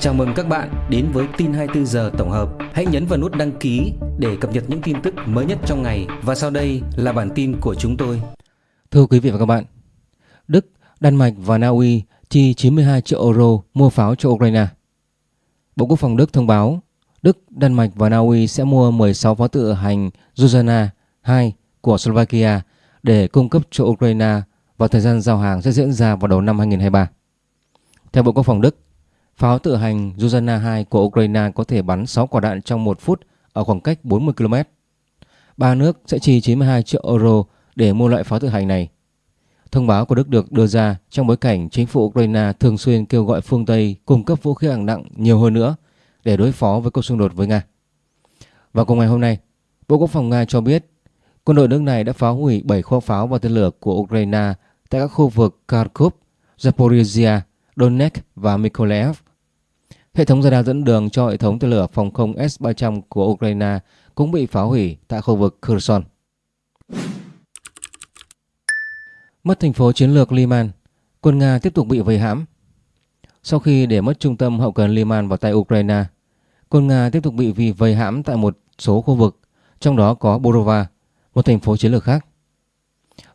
Chào mừng các bạn đến với tin 24 giờ tổng hợp. Hãy nhấn vào nút đăng ký để cập nhật những tin tức mới nhất trong ngày và sau đây là bản tin của chúng tôi. Thưa quý vị và các bạn, Đức, Đan Mạch và Na Uy chi 92 triệu euro mua pháo cho Ukraine. Bộ Quốc phòng Đức thông báo Đức, Đan Mạch và Na Uy sẽ mua 16 pháo tự hành Zuzana 2 của Slovakia để cung cấp cho Ukraine và thời gian giao hàng sẽ diễn ra vào đầu năm 2023. Theo Bộ Quốc phòng Đức, pháo tự hành Zuzana 2 của Ukraine có thể bắn 6 quả đạn trong 1 phút ở khoảng cách 40 km. Ba nước sẽ chi 92 triệu euro để mua loại pháo tự hành này. Thông báo của Đức được đưa ra trong bối cảnh chính phủ Ukraine thường xuyên kêu gọi phương Tây cung cấp vũ khí hạng nặng nhiều hơn nữa để đối phó với cuộc xung đột với Nga. Vào cùng ngày hôm nay, Bộ Quốc phòng Nga cho biết quân đội nước này đã phá hủy 7 kho pháo và tên lửa của Ukraine tại các khu vực Kharkov, Zaporizhia, Donetsk và Mykolaiv. Hệ thống radar dẫn đường cho hệ thống tên lửa phòng không S-300 của Ukraine cũng bị phá hủy tại khu vực Kherson. Mất thành phố chiến lược Liman, quân Nga tiếp tục bị vây hãm. Sau khi để mất trung tâm hậu cần Liman vào tay Ukraine, quân Nga tiếp tục bị vì vây hãm tại một số khu vực, trong đó có Borova, một thành phố chiến lược khác.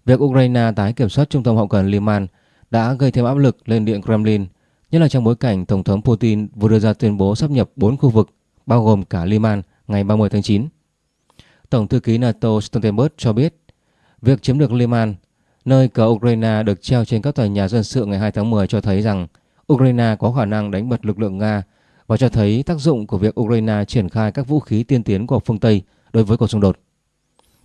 Việc Ukraine tái kiểm soát trung tâm hậu cần Liman đã gây thêm áp lực lên Điện Kremlin, nhất là trong bối cảnh Tổng thống Putin vừa đưa ra tuyên bố sắp nhập 4 khu vực, bao gồm cả Liman, ngày 30 tháng 9. Tổng thư ký NATO Stoltenberg cho biết, việc chiếm được Liman, nơi cờ Ukraine được treo trên các tòa nhà dân sự ngày 2 tháng 10 cho thấy rằng Ukraine có khả năng đánh bật lực lượng Nga và cho thấy tác dụng của việc Ukraine triển khai các vũ khí tiên tiến của phương Tây đối với cuộc xung đột.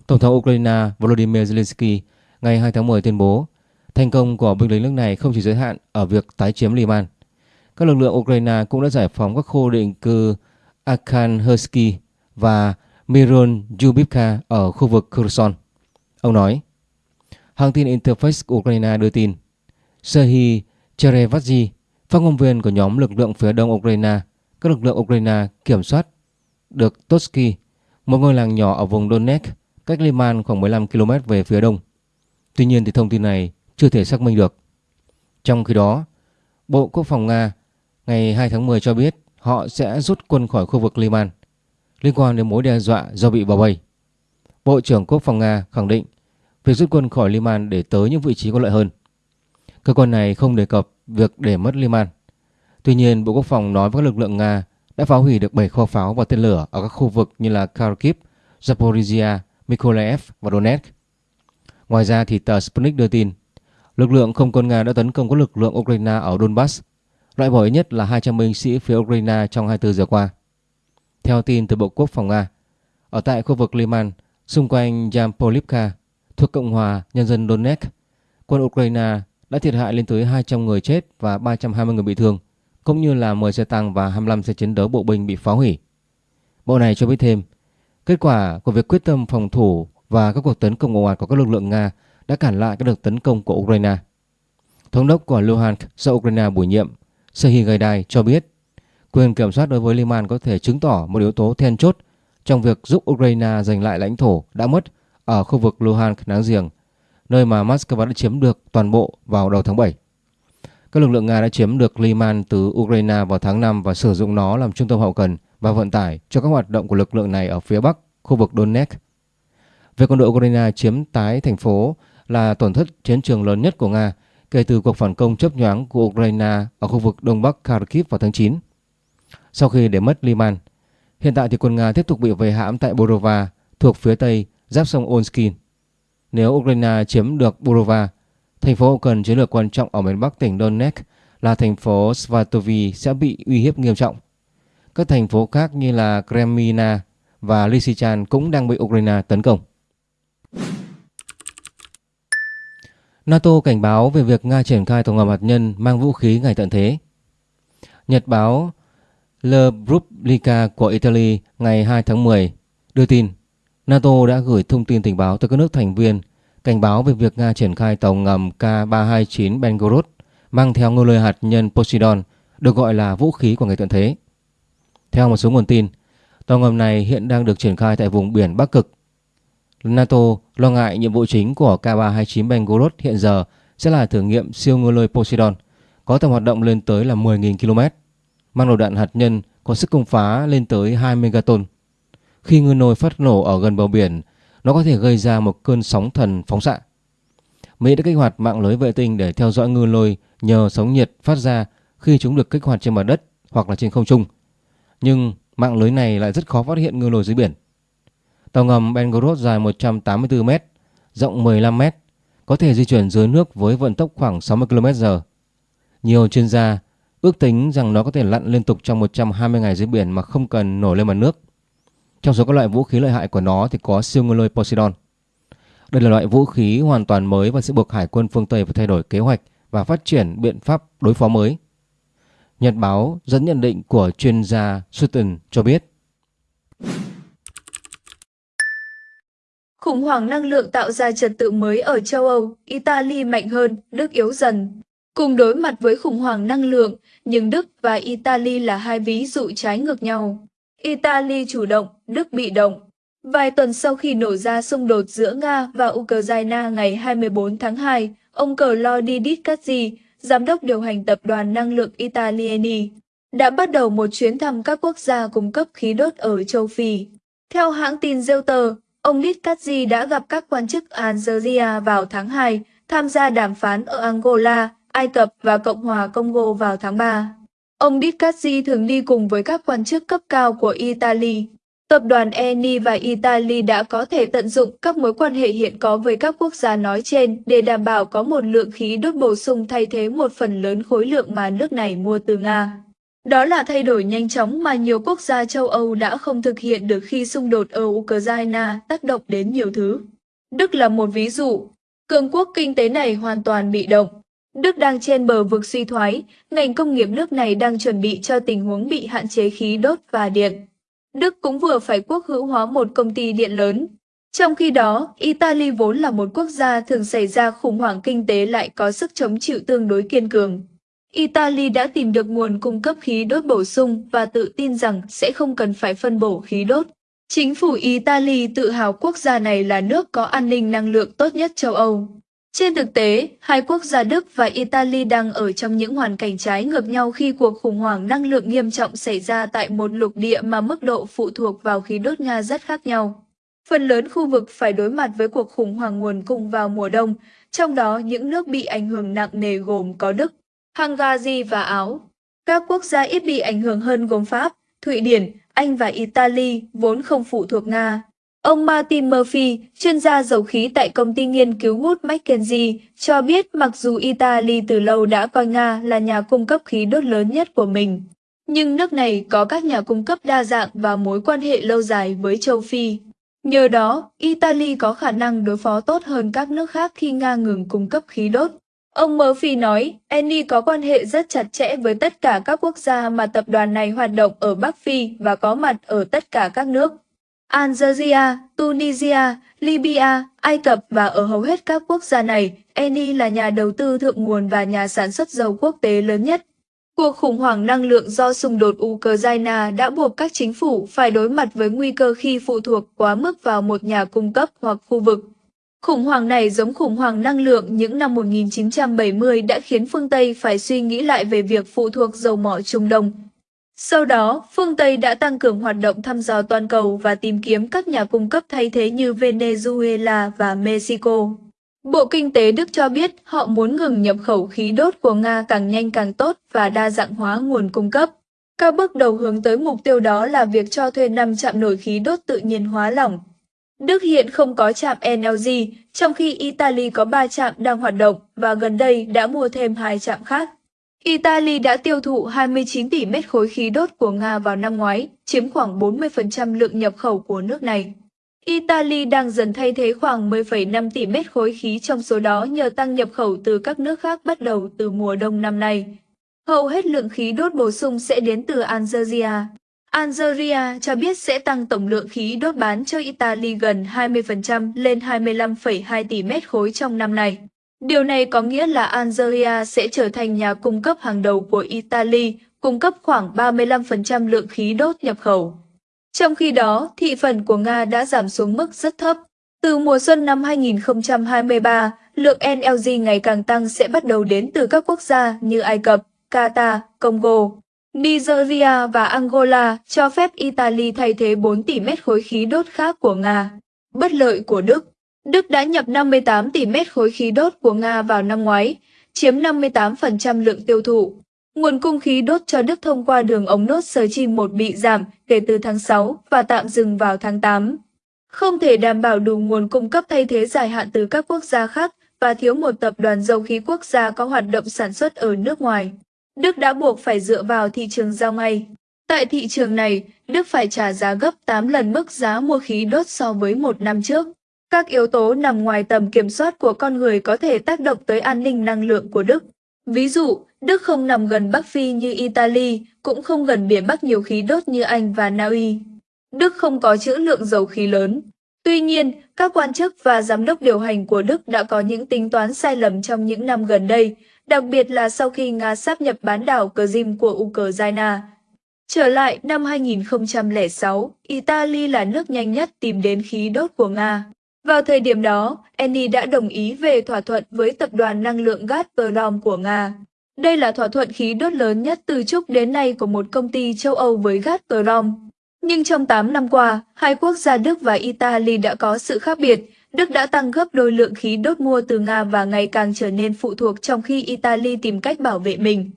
Tổng thống Ukraine Volodymyr Zelensky ngày 2 tháng 10 tuyên bố thành công của binh lính nước này không chỉ giới hạn ở việc tái chiếm Liman. Các lực lượng Ukraine cũng đã giải phóng các khu định cư Arkhanhelsky và Miron Yubivka ở khu vực Kherson. Ông nói, hãng tin Interfax Ukraine đưa tin, Serhiy Cherevazhi, phát ngôn viên của nhóm lực lượng phía đông Ukraine, các lực lượng Ukraine kiểm soát được Totsky, một ngôi làng nhỏ ở vùng Donetsk, cách Liman khoảng 15 km về phía đông. Tuy nhiên thì thông tin này chưa thể xác minh được. Trong khi đó, Bộ Quốc phòng Nga ngày 2 tháng 10 cho biết họ sẽ rút quân khỏi khu vực Liman liên quan đến mối đe dọa do bị bao vây. Bộ trưởng Quốc phòng Nga khẳng định việc rút quân khỏi Liman để tới những vị trí có lợi hơn. Cơ quan này không đề cập việc để mất Liman. Tuy nhiên, Bộ Quốc phòng nói với các lực lượng Nga đã phá hủy được 7 kho pháo và tên lửa ở các khu vực như là Kharkiv, Zaporizhia, Mykolaiv và Donetsk. Ngoài ra thì tờ Sputnik đưa tin lực lượng không quân Nga đã tấn công các lực lượng Ukraine ở Donbass, loại bỏ ít nhất là 200 binh sĩ phía Ukraine trong 24 giờ qua. Theo tin từ Bộ Quốc phòng Nga, ở tại khu vực Liman, xung quanh Yampolivka, thuộc Cộng hòa Nhân dân Donetsk, quân Ukraine đã thiệt hại lên tới 200 người chết và 320 người bị thương, cũng như là 10 xe tăng và 25 xe chiến đấu bộ binh bị phá hủy. Bộ này cho biết thêm, kết quả của việc quyết tâm phòng thủ và các cuộc tấn công ồ ạt của các lực lượng Nga đã cản lại các đợt tấn công của Ukraine. Thống đốc của Luhansk do Ukraine bổ nhiệm, Serhiy Gaidai cho biết quyền kiểm soát đối với Liman có thể chứng tỏ một yếu tố then chốt trong việc giúp Ukraine giành lại lãnh thổ đã mất ở khu vực Luhansk láng giềng, nơi mà Moscow đã chiếm được toàn bộ vào đầu tháng 7. Các lực lượng Nga đã chiếm được Liman từ Ukraine vào tháng 5 và sử dụng nó làm trung tâm hậu cần và vận tải cho các hoạt động của lực lượng này ở phía bắc, khu vực Donetsk. Việc quân đội Ukraine chiếm tái thành phố là tổn thất chiến trường lớn nhất của Nga kể từ cuộc phản công chấp nhoáng của Ukraine ở khu vực đông bắc Kharkiv vào tháng 9. Sau khi để mất Liman, hiện tại thì quân Nga tiếp tục bị vây hãm tại Borova thuộc phía tây giáp sông Onskin. Nếu Ukraine chiếm được Borova, thành phố cần chiến lược quan trọng ở miền bắc tỉnh Donetsk là thành phố Svatovy sẽ bị uy hiếp nghiêm trọng. Các thành phố khác như là Kremina và Lysychan cũng đang bị Ukraine tấn công. NATO cảnh báo về việc Nga triển khai tàu ngầm hạt nhân mang vũ khí ngày tận thế. Nhật báo Le Repubblica của Italy ngày 2 tháng 10 đưa tin NATO đã gửi thông tin tình báo tới các nước thành viên cảnh báo về việc Nga triển khai tàu ngầm K-329 Belgorod mang theo ngôi lời hạt nhân Poseidon được gọi là vũ khí của ngày tận thế. Theo một số nguồn tin, tàu ngầm này hiện đang được triển khai tại vùng biển Bắc Cực NATO lo ngại nhiệm vụ chính của K-329 Belgorod hiện giờ sẽ là thử nghiệm siêu ngư lôi Poseidon có tầm hoạt động lên tới là 10.000 km. mang đầu đạn hạt nhân có sức công phá lên tới 2 megaton. Khi ngư lôi phát nổ ở gần bờ biển, nó có thể gây ra một cơn sóng thần phóng xạ. Mỹ đã kích hoạt mạng lưới vệ tinh để theo dõi ngư lôi nhờ sóng nhiệt phát ra khi chúng được kích hoạt trên mặt đất hoặc là trên không trung. Nhưng mạng lưới này lại rất khó phát hiện ngư lôi dưới biển. Tàu ngầm Belgorod dài 184 m, rộng 15 m, có thể di chuyển dưới nước với vận tốc khoảng 60 km/h. Nhiều chuyên gia ước tính rằng nó có thể lặn liên tục trong 120 ngày dưới biển mà không cần nổi lên mặt nước. Trong số các loại vũ khí lợi hại của nó thì có siêu ngư lôi Poseidon. Đây là loại vũ khí hoàn toàn mới và sẽ buộc Hải quân phương Tây phải thay đổi kế hoạch và phát triển biện pháp đối phó mới. Nhật báo dẫn nhận định của chuyên gia Sutton cho biết. Khủng hoảng năng lượng tạo ra trật tự mới ở châu Âu, Italy mạnh hơn, Đức yếu dần. Cùng đối mặt với khủng hoảng năng lượng, nhưng Đức và Italy là hai ví dụ trái ngược nhau. Italy chủ động, Đức bị động. Vài tuần sau khi nổ ra xung đột giữa Nga và Ukraine ngày 24 tháng 2, ông Claudio Cazzi, giám đốc điều hành tập đoàn năng lượng Italiani, đã bắt đầu một chuyến thăm các quốc gia cung cấp khí đốt ở châu Phi. Theo hãng tin Reuters, ông Litkazi đã gặp các quan chức Algeria vào tháng 2, tham gia đàm phán ở Angola, Ai Cập và Cộng hòa Congo vào tháng 3. Ông Litkazi thường đi cùng với các quan chức cấp cao của Italy. Tập đoàn Eni và Italy đã có thể tận dụng các mối quan hệ hiện có với các quốc gia nói trên để đảm bảo có một lượng khí đốt bổ sung thay thế một phần lớn khối lượng mà nước này mua từ Nga. Đó là thay đổi nhanh chóng mà nhiều quốc gia châu Âu đã không thực hiện được khi xung đột ở Ukraine tác động đến nhiều thứ. Đức là một ví dụ. Cường quốc kinh tế này hoàn toàn bị động. Đức đang trên bờ vực suy thoái, ngành công nghiệp nước này đang chuẩn bị cho tình huống bị hạn chế khí đốt và điện. Đức cũng vừa phải quốc hữu hóa một công ty điện lớn. Trong khi đó, Italy vốn là một quốc gia thường xảy ra khủng hoảng kinh tế lại có sức chống chịu tương đối kiên cường. Italy đã tìm được nguồn cung cấp khí đốt bổ sung và tự tin rằng sẽ không cần phải phân bổ khí đốt. Chính phủ Italy tự hào quốc gia này là nước có an ninh năng lượng tốt nhất châu Âu. Trên thực tế, hai quốc gia Đức và Italy đang ở trong những hoàn cảnh trái ngược nhau khi cuộc khủng hoảng năng lượng nghiêm trọng xảy ra tại một lục địa mà mức độ phụ thuộc vào khí đốt Nga rất khác nhau. Phần lớn khu vực phải đối mặt với cuộc khủng hoảng nguồn cung vào mùa đông, trong đó những nước bị ảnh hưởng nặng nề gồm có Đức, Hungary và Áo. Các quốc gia ít bị ảnh hưởng hơn gồm Pháp, Thụy Điển, Anh và Italy vốn không phụ thuộc Nga. Ông Martin Murphy, chuyên gia dầu khí tại công ty nghiên cứu Wood Mackenzie, cho biết mặc dù Italy từ lâu đã coi Nga là nhà cung cấp khí đốt lớn nhất của mình, nhưng nước này có các nhà cung cấp đa dạng và mối quan hệ lâu dài với châu Phi. Nhờ đó, Italy có khả năng đối phó tốt hơn các nước khác khi Nga ngừng cung cấp khí đốt. Ông Murphy nói, Eni có quan hệ rất chặt chẽ với tất cả các quốc gia mà tập đoàn này hoạt động ở Bắc Phi và có mặt ở tất cả các nước. Algeria, Tunisia, Libya, Ai Cập và ở hầu hết các quốc gia này, Eni là nhà đầu tư thượng nguồn và nhà sản xuất dầu quốc tế lớn nhất. Cuộc khủng hoảng năng lượng do xung đột Ukraine đã buộc các chính phủ phải đối mặt với nguy cơ khi phụ thuộc quá mức vào một nhà cung cấp hoặc khu vực. Khủng hoảng này giống khủng hoảng năng lượng những năm 1970 đã khiến phương Tây phải suy nghĩ lại về việc phụ thuộc dầu mỏ Trung Đông. Sau đó, phương Tây đã tăng cường hoạt động thăm dò toàn cầu và tìm kiếm các nhà cung cấp thay thế như Venezuela và Mexico. Bộ Kinh tế Đức cho biết họ muốn ngừng nhập khẩu khí đốt của Nga càng nhanh càng tốt và đa dạng hóa nguồn cung cấp. Các bước đầu hướng tới mục tiêu đó là việc cho thuê 5 trạm nổi khí đốt tự nhiên hóa lỏng. Đức hiện không có trạm NLG, trong khi Italy có 3 trạm đang hoạt động và gần đây đã mua thêm hai trạm khác. Italy đã tiêu thụ 29 tỷ mét khối khí đốt của Nga vào năm ngoái, chiếm khoảng 40% lượng nhập khẩu của nước này. Italy đang dần thay thế khoảng 10,5 tỷ mét khối khí trong số đó nhờ tăng nhập khẩu từ các nước khác bắt đầu từ mùa đông năm nay. Hầu hết lượng khí đốt bổ sung sẽ đến từ Algeria. Algeria cho biết sẽ tăng tổng lượng khí đốt bán cho Italy gần 20% lên 25,2 tỷ mét khối trong năm nay. Điều này có nghĩa là Algeria sẽ trở thành nhà cung cấp hàng đầu của Italy, cung cấp khoảng 35% lượng khí đốt nhập khẩu. Trong khi đó, thị phần của Nga đã giảm xuống mức rất thấp. Từ mùa xuân năm 2023, lượng NLG ngày càng tăng sẽ bắt đầu đến từ các quốc gia như Ai Cập, Qatar, Congo. Nigeria và Angola cho phép Italy thay thế 4 tỷ mét khối khí đốt khác của Nga. Bất lợi của Đức Đức đã nhập 58 tỷ mét khối khí đốt của Nga vào năm ngoái, chiếm 58% lượng tiêu thụ. Nguồn cung khí đốt cho Đức thông qua đường ống nốt Nord chi 1 bị giảm kể từ tháng 6 và tạm dừng vào tháng 8. Không thể đảm bảo đủ nguồn cung cấp thay thế dài hạn từ các quốc gia khác và thiếu một tập đoàn dầu khí quốc gia có hoạt động sản xuất ở nước ngoài. Đức đã buộc phải dựa vào thị trường giao ngay. Tại thị trường này, Đức phải trả giá gấp 8 lần mức giá mua khí đốt so với một năm trước. Các yếu tố nằm ngoài tầm kiểm soát của con người có thể tác động tới an ninh năng lượng của Đức. Ví dụ, Đức không nằm gần Bắc Phi như Italy, cũng không gần biển Bắc nhiều khí đốt như Anh và Na Uy. Đức không có trữ lượng dầu khí lớn. Tuy nhiên, các quan chức và giám đốc điều hành của Đức đã có những tính toán sai lầm trong những năm gần đây, đặc biệt là sau khi Nga sáp nhập bán đảo Crimea của Ukraine. Trở lại năm 2006, Italy là nước nhanh nhất tìm đến khí đốt của Nga. Vào thời điểm đó, Eni đã đồng ý về thỏa thuận với tập đoàn năng lượng Gazprom của Nga. Đây là thỏa thuận khí đốt lớn nhất từ trước đến nay của một công ty châu Âu với Gazprom. Nhưng trong 8 năm qua, hai quốc gia Đức và Italy đã có sự khác biệt. Đức đã tăng gấp đôi lượng khí đốt mua từ Nga và ngày càng trở nên phụ thuộc trong khi Italy tìm cách bảo vệ mình.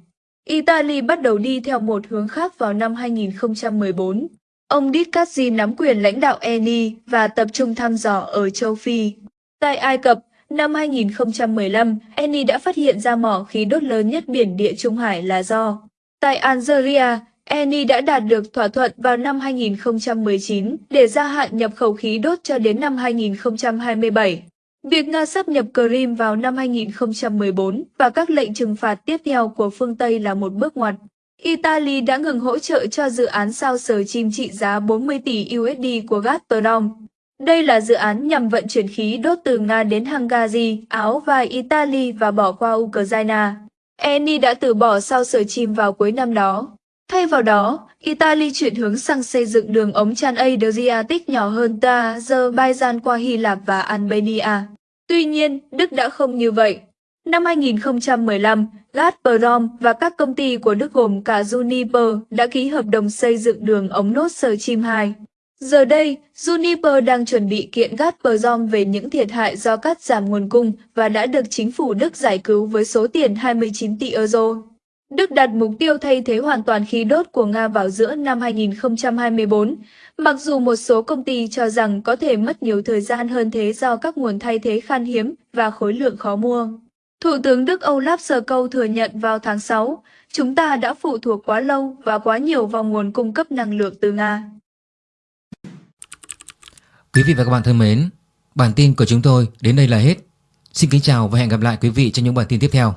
Italy bắt đầu đi theo một hướng khác vào năm 2014. Ông Dicazzi nắm quyền lãnh đạo Eni và tập trung thăm dò ở châu Phi. Tại Ai Cập, năm 2015, Eni đã phát hiện ra mỏ khí đốt lớn nhất biển Địa Trung Hải là do. Tại Algeria, Eni đã đạt được thỏa thuận vào năm 2019 để gia hạn nhập khẩu khí đốt cho đến năm 2027. Việc Nga sắp nhập Crimea vào năm 2014 và các lệnh trừng phạt tiếp theo của phương Tây là một bước ngoặt. Italy đã ngừng hỗ trợ cho dự án sao sở chim trị giá 40 tỷ USD của Gazprom. Đây là dự án nhằm vận chuyển khí đốt từ Nga đến Hungary, Áo và Italy và bỏ qua Ukraine. Eni đã từ bỏ sao sở chim vào cuối năm đó. Thay vào đó, Italy chuyển hướng sang xây dựng đường ống tràn Adriatic nhỏ hơn từ Azerbaijan qua Hy Lạp và Albania. Tuy nhiên, Đức đã không như vậy. Năm 2015, Gazprom và các công ty của Đức gồm cả Juniper đã ký hợp đồng xây dựng đường ống nốt sờ chim 2. Giờ đây, Juniper đang chuẩn bị kiện Gazprom về những thiệt hại do cắt giảm nguồn cung và đã được chính phủ Đức giải cứu với số tiền 29 tỷ euro. Đức đặt mục tiêu thay thế hoàn toàn khí đốt của Nga vào giữa năm 2024, mặc dù một số công ty cho rằng có thể mất nhiều thời gian hơn thế do các nguồn thay thế khan hiếm và khối lượng khó mua. Thủ tướng Đức Olaf Scholz thừa nhận vào tháng 6, chúng ta đã phụ thuộc quá lâu và quá nhiều vào nguồn cung cấp năng lượng từ Nga. Quý vị và các bạn thân mến, bản tin của chúng tôi đến đây là hết. Xin kính chào và hẹn gặp lại quý vị trong những bản tin tiếp theo.